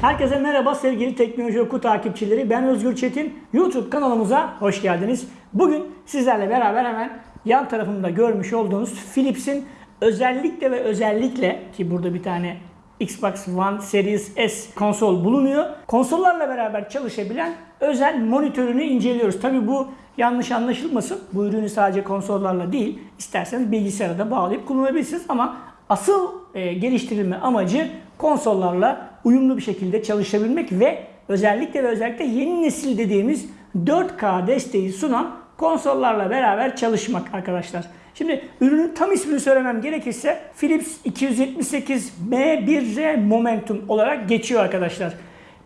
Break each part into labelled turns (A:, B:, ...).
A: Herkese merhaba sevgili Teknoloji Oku takipçileri. Ben Özgür Çetin. YouTube kanalımıza hoş geldiniz. Bugün sizlerle beraber hemen yan tarafımda görmüş olduğunuz Philips'in özellikle ve özellikle ki burada bir tane Xbox One Series S konsol bulunuyor. Konsollarla beraber çalışabilen özel monitörünü inceliyoruz. Tabi bu yanlış anlaşılmasın. Bu ürünü sadece konsollarla değil, isterseniz bilgisayara da bağlayıp kullanabilirsiniz ama asıl e, geliştirilme amacı konsollarla uyumlu bir şekilde çalışabilmek ve özellikle ve özellikle yeni nesil dediğimiz 4K desteği sunan konsollarla beraber çalışmak arkadaşlar. Şimdi ürünün tam ismini söylemem gerekirse Philips 278 M1R Momentum olarak geçiyor arkadaşlar.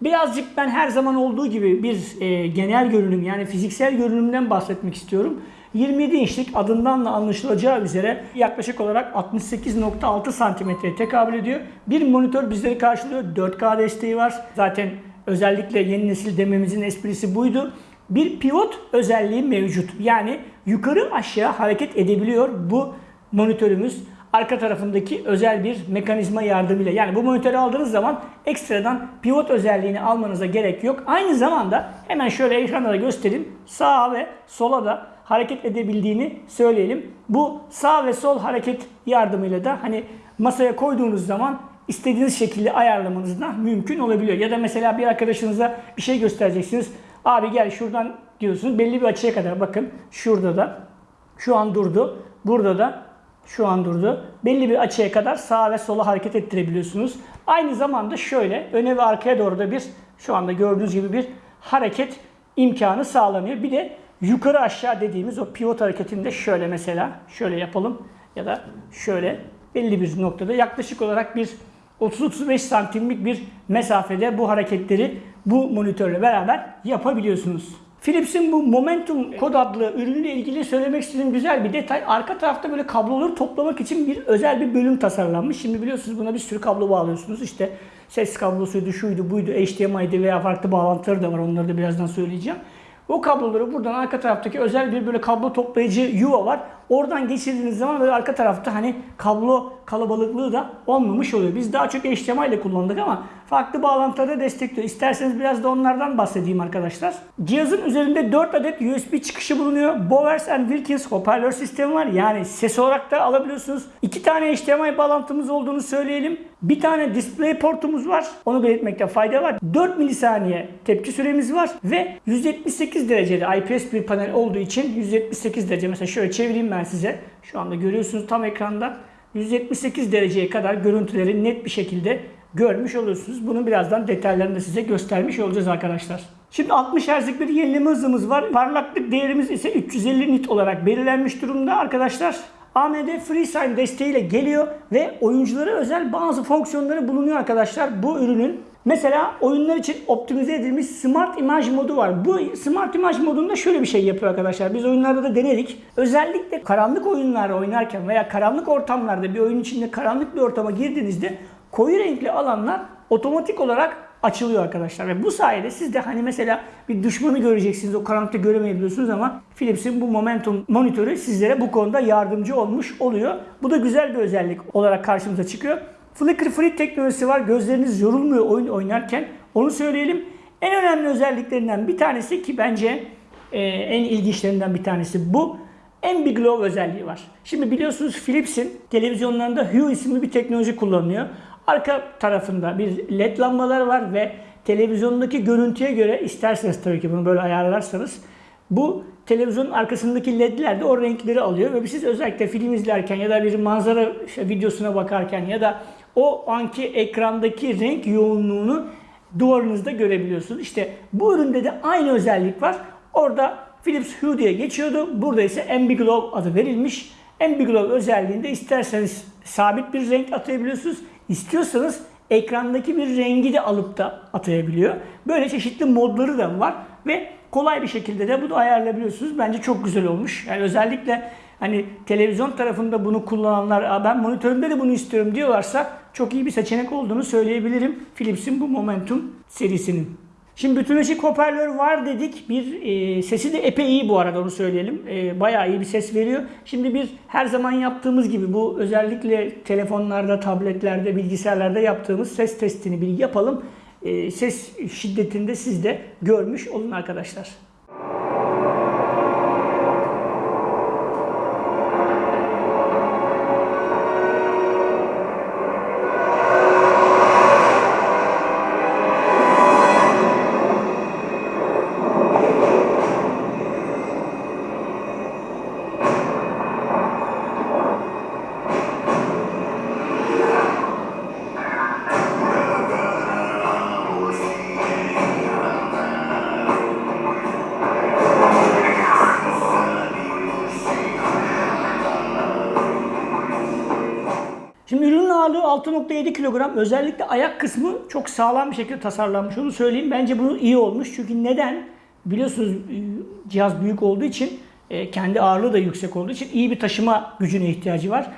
A: Birazcık ben her zaman olduğu gibi bir e, genel görünüm yani fiziksel görünümden bahsetmek istiyorum. 27 inçlik adından da anlaşılacağı üzere yaklaşık olarak 68.6 santimetreye tekabül ediyor. Bir monitör bizleri karşılıyor. 4K desteği var. Zaten özellikle yeni nesil dememizin esprisi buydu. Bir pivot özelliği mevcut. Yani yukarı aşağı hareket edebiliyor bu monitörümüz arka tarafındaki özel bir mekanizma yardımıyla. Yani bu monitörü aldığınız zaman ekstradan pivot özelliğini almanıza gerek yok. Aynı zamanda hemen şöyle ekranda da göstereyim. Sağa ve sola da hareket edebildiğini söyleyelim. Bu sağ ve sol hareket yardımıyla da hani masaya koyduğunuz zaman istediğiniz şekilde ayarlamanız da mümkün olabiliyor. Ya da mesela bir arkadaşınıza bir şey göstereceksiniz. Abi gel şuradan diyorsunuz belli bir açıya kadar bakın şurada da şu an durdu. Burada da şu an durdu. Belli bir açıya kadar sağa ve sola hareket ettirebiliyorsunuz. Aynı zamanda şöyle öne ve arkaya doğru da bir şu anda gördüğünüz gibi bir hareket imkanı sağlanıyor. Bir de yukarı aşağı dediğimiz o pivot hareketinde şöyle mesela şöyle yapalım ya da şöyle belli bir noktada yaklaşık olarak bir 30-35 santimlik bir mesafede bu hareketleri bu monitörle beraber yapabiliyorsunuz. Philips'in bu Momentum kod adlı ürünle ilgili söylemek istediğim güzel bir detay. Arka tarafta böyle kabloları toplamak için bir özel bir bölüm tasarlanmış. Şimdi biliyorsunuz buna bir sürü kablo bağlıyorsunuz. İşte ses kablosuydu, şuydu, buydu, HDMI'di veya farklı bağlantıları da var. Onları da birazdan söyleyeceğim. O kabloları buradan arka taraftaki özel bir böyle kablo toplayıcı yuva var. Oradan geçirdiğiniz zaman böyle arka tarafta hani kablo kalabalıklığı da olmamış oluyor. Biz daha çok HDMI ile kullandık ama farklı bağlantıları destekliyor. İsterseniz biraz da onlardan bahsedeyim arkadaşlar. Cihazın üzerinde 4 adet USB çıkışı bulunuyor. Bowers and Wilkins hoparlör sistemi var. Yani ses olarak da alabiliyorsunuz. 2 tane HDMI bağlantımız olduğunu söyleyelim. Bir tane display portumuz var. Onu belirtmekte fayda var. 4 milisaniye tepki süremiz var ve 178 derecede IPS bir panel olduğu için 178 derece mesela şöyle çevireyim ben size. Şu anda görüyorsunuz tam ekranda. 178 dereceye kadar görüntüleri net bir şekilde görmüş olursunuz. Bunu birazdan detaylarını da size göstermiş olacağız arkadaşlar. Şimdi 60 Hz'lik bir yenileme hızımız var. Parlaklık değerimiz ise 350 nit olarak belirlenmiş durumda arkadaşlar. AMD FreeSign desteğiyle geliyor ve oyunculara özel bazı fonksiyonları bulunuyor arkadaşlar bu ürünün. Mesela oyunlar için optimize edilmiş Smart Image modu var. Bu Smart Image modunda şöyle bir şey yapıyor arkadaşlar. Biz oyunlarda da denedik. Özellikle karanlık oyunlar oynarken veya karanlık ortamlarda bir oyun içinde karanlık bir ortama girdiğinizde koyu renkli alanlar otomatik olarak açılıyor arkadaşlar. Ve bu sayede siz de hani mesela bir düşmanı göreceksiniz. O karanlıkta göremeyebiliyorsunuz ama Philips'in bu Momentum monitörü sizlere bu konuda yardımcı olmuş oluyor. Bu da güzel bir özellik olarak karşımıza çıkıyor. Flicker Free teknolojisi var. Gözleriniz yorulmuyor oyun oynarken. Onu söyleyelim. En önemli özelliklerinden bir tanesi ki bence e, en ilginçlerinden bir tanesi bu. Ambiglow özelliği var. Şimdi biliyorsunuz Philips'in televizyonlarında Hue isimli bir teknoloji kullanılıyor. Arka tarafında bir led lambalar var ve televizyondaki görüntüye göre isterseniz tabii ki bunu böyle ayarlarsanız bu televizyonun arkasındaki ledler de o renkleri alıyor ve siz özellikle film izlerken ya da bir manzara videosuna bakarken ya da o anki ekrandaki renk yoğunluğunu duvarınızda görebiliyorsunuz. İşte bu üründe de aynı özellik var. Orada Philips Hue diye geçiyordu. Burada ise Ambiglow adı verilmiş. Ambiglow özelliğinde isterseniz sabit bir renk atayabiliyorsunuz. İstiyorsanız ekrandaki bir rengi de alıp da atayabiliyor. Böyle çeşitli modları da var ve kolay bir şekilde de bunu ayarlayabiliyorsunuz. Bence çok güzel olmuş. Yani özellikle hani televizyon tarafında bunu kullananlar ben monitörümde de bunu istiyorum diyorlarsa çok iyi bir seçenek olduğunu söyleyebilirim. Philips'in bu Momentum serisinin. Şimdi bütünleşik hoparlör var dedik. Bir e, sesi de epey iyi bu arada onu söyleyelim. E, bayağı iyi bir ses veriyor. Şimdi bir her zaman yaptığımız gibi bu özellikle telefonlarda, tabletlerde, bilgisayarlarda yaptığımız ses testini bir yapalım. e, ses şiddetinde siz de görmüş olun arkadaşlar. Şimdi ürünün ağırlığı 6.7 kilogram. Özellikle ayak kısmı çok sağlam bir şekilde tasarlanmış. Onu söyleyeyim. Bence bu iyi olmuş. Çünkü neden? Biliyorsunuz e, cihaz büyük olduğu için e, kendi ağırlığı da yüksek olduğu için iyi bir taşıma gücüne ihtiyacı var.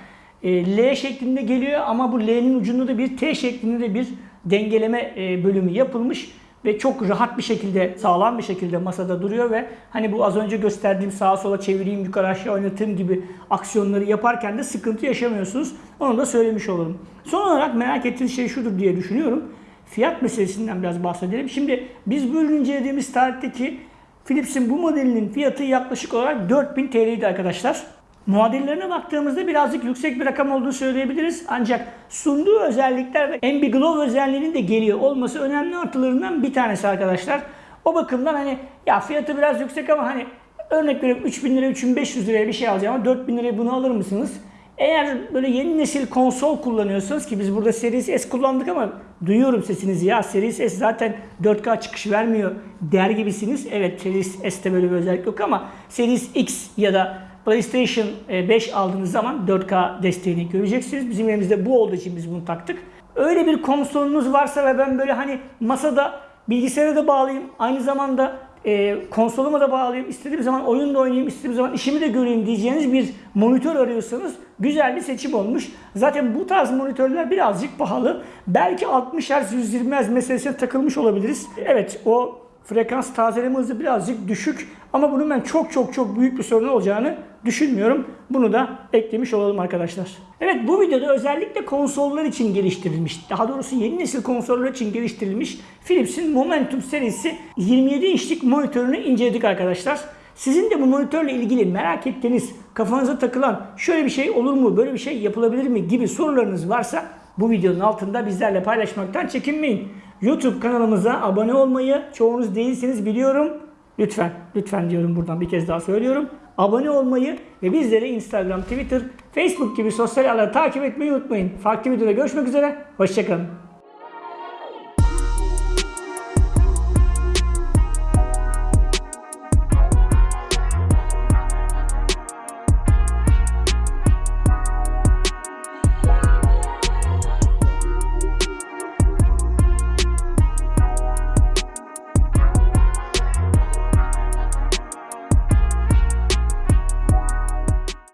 A: E, L şeklinde geliyor ama bu L'nin ucunda da bir T şeklinde de bir dengeleme bölümü yapılmış ve çok rahat bir şekilde, sağlam bir şekilde masada duruyor ve hani bu az önce gösterdiğim sağa sola çevireyim, yukarı aşağı oynatayım gibi aksiyonları yaparken de sıkıntı yaşamıyorsunuz. Onu da söylemiş olurum. Son olarak merak ettiğiniz şey şudur diye düşünüyorum. Fiyat meselesinden biraz bahsedelim. Şimdi biz bu ürünü incelediğimiz tarihteki Philips'in bu modelinin fiyatı yaklaşık olarak 4000 TL'ydi arkadaşlar. Muadillerine baktığımızda birazcık yüksek bir rakam olduğunu söyleyebiliriz. Ancak sunduğu özellikler ve Ambiglow özelliğinin de geliyor olması önemli artılarından bir tanesi arkadaşlar. O bakımdan hani ya fiyatı biraz yüksek ama hani örnek veriyorum 3000 lira 3500 liraya bir şey alacağım ama 4000 liraya bunu alır mısınız? Eğer böyle yeni nesil konsol kullanıyorsanız ki biz burada Series S kullandık ama duyuyorum sesinizi ya Series S zaten 4K çıkış vermiyor der gibisiniz. Evet Series S'te böyle bir özellik yok ama Series X ya da PlayStation 5 aldığınız zaman 4K desteğini göreceksiniz. Bizim elimizde bu olduğu için biz bunu taktık. Öyle bir konsolunuz varsa ve ben böyle hani masada bilgisayara da bağlayayım, aynı zamanda e, konsoluma da bağlayayım, istediğim zaman oyun da oynayayım, istediğim zaman işimi de göreyim diyeceğiniz bir monitör arıyorsanız güzel bir seçim olmuş. Zaten bu tarz monitörler birazcık pahalı. Belki 60 Hz 120 Hz meselesine takılmış olabiliriz. Evet o frekans tazeleme hızı birazcık düşük ama bunun ben çok çok çok büyük bir sorun olacağını düşünmüyorum. Bunu da eklemiş olalım arkadaşlar. Evet bu videoda özellikle konsollar için geliştirilmiş, daha doğrusu yeni nesil konsollar için geliştirilmiş Philips'in Momentum serisi 27 inçlik monitörünü inceledik arkadaşlar. Sizin de bu monitörle ilgili merak ettiğiniz, kafanıza takılan şöyle bir şey olur mu, böyle bir şey yapılabilir mi gibi sorularınız varsa bu videonun altında bizlerle paylaşmaktan çekinmeyin. YouTube kanalımıza abone olmayı çoğunuz değilseniz biliyorum. Lütfen, lütfen diyorum buradan bir kez daha söylüyorum. Abone olmayı ve bizleri Instagram, Twitter, Facebook gibi sosyal ağları takip etmeyi unutmayın. Farklı videoda görüşmek üzere. Hoşçakalın.